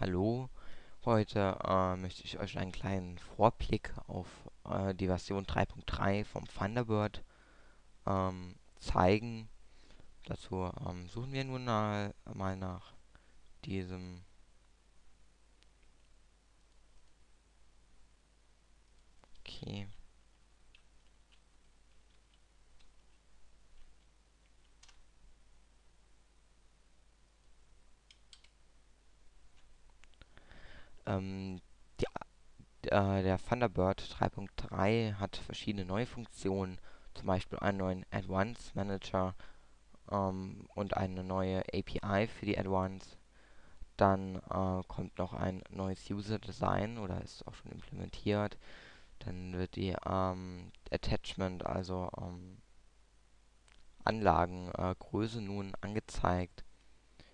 Hallo, heute äh, möchte ich euch einen kleinen Vorblick auf äh, die Version 3.3 vom Thunderbird ähm, zeigen. Dazu ähm, suchen wir nun mal, mal nach diesem Okay. Ähm, die, äh, der Thunderbird 3.3 hat verschiedene neue Funktionen, zum Beispiel einen neuen Advanced Manager ähm, und eine neue API für die Advanced. Dann äh, kommt noch ein neues User Design oder ist auch schon implementiert. Dann wird die ähm, Attachment, also ähm, Anlagengröße äh, nun angezeigt.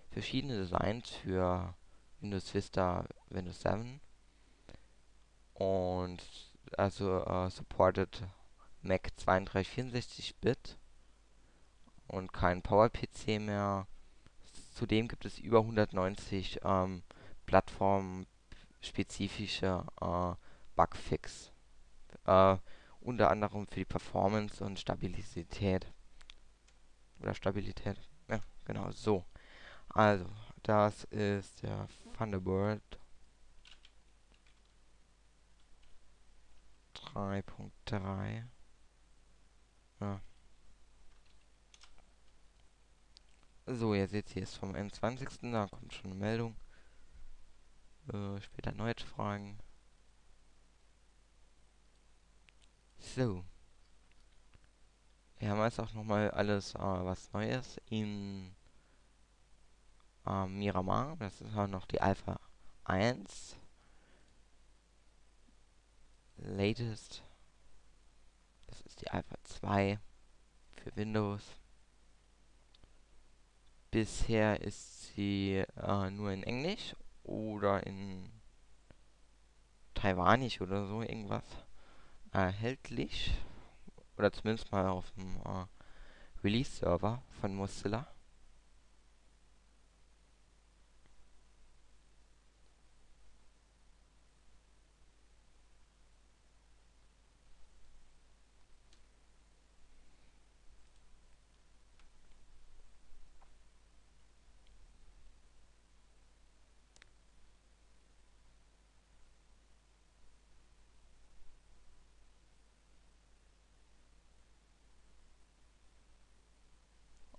Verschiedene Designs für Windows Vista, Windows 7 und also äh, supported Mac 3264-Bit und kein PowerPC mehr. Zudem gibt es über 190 ähm, plattformspezifische äh, Bugfix. Äh, unter anderem für die Performance und Stabilität. Oder Stabilität. Ja, genau, so. Also, das ist der Thunderbird 3.3. Ja. So, ihr seht, hier ist vom 21. Da kommt schon eine Meldung. Äh, später erneut Fragen. So. Wir haben jetzt auch nochmal alles, äh, was Neues in äh, Miramar. Das ist auch noch die Alpha 1. Latest. Das ist die Alpha 2 für Windows. Bisher ist sie äh, nur in Englisch oder in Taiwanisch oder so irgendwas erhältlich. Oder zumindest mal auf dem äh, Release-Server von Mozilla.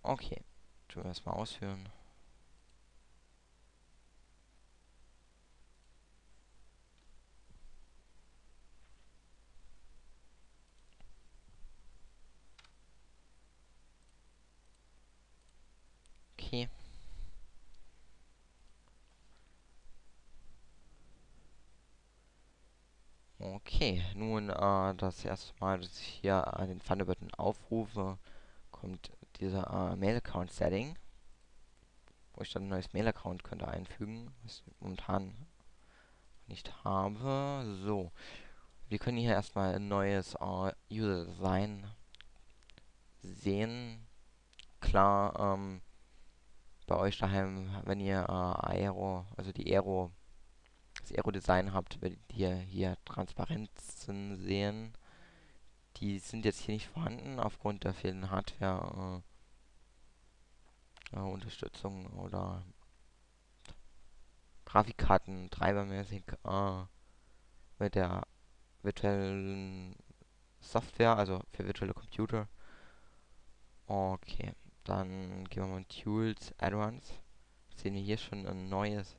Okay, wir erstmal ausführen. Okay. Okay, nun äh, das erste Mal, dass ich hier äh, den Thunderbird aufrufe, kommt dieser äh, Mail-Account-Setting, wo ich dann ein neues Mail-Account könnte einfügen, was ich momentan nicht habe. So, wir können hier erstmal ein neues äh, User-Design sehen. Klar, ähm, bei euch daheim, wenn ihr äh, Aero, also die Aero, das Aero-Design habt, werdet ihr hier Transparenzen sehen die sind jetzt hier nicht vorhanden aufgrund der fehlenden Hardware äh, äh, Unterstützung oder Grafikkarten treibermäßig äh, mit der virtuellen Software, also für virtuelle Computer. Okay, dann gehen wir mal in Tools, Advanced. Sehen wir hier schon ein neues,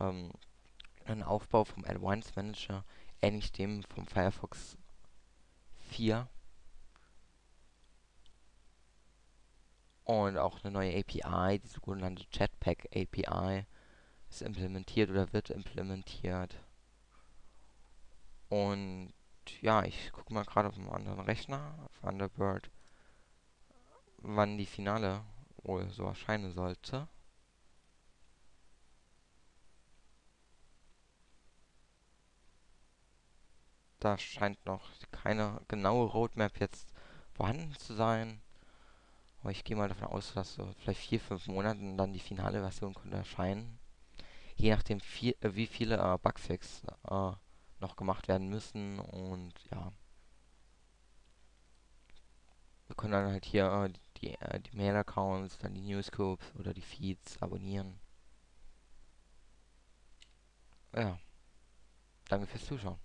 ähm, einen Aufbau vom Advanced Manager, ähnlich dem vom Firefox 4. Und auch eine neue API, die sogenannte Jetpack API, ist implementiert oder wird implementiert. Und ja, ich gucke mal gerade auf einem anderen Rechner, auf Thunderbird, wann die Finale wohl so erscheinen sollte. Da scheint noch keine genaue Roadmap jetzt vorhanden zu sein. Aber ich gehe mal davon aus, dass so vielleicht vier, fünf Monaten dann die finale Version könnte erscheinen. je nachdem viel, äh, wie viele äh, Bugfix äh, noch gemacht werden müssen und ja. Wir können dann halt hier äh, die, äh, die Mail-Accounts, dann die Newscopes oder die Feeds abonnieren. Ja. Danke fürs Zuschauen.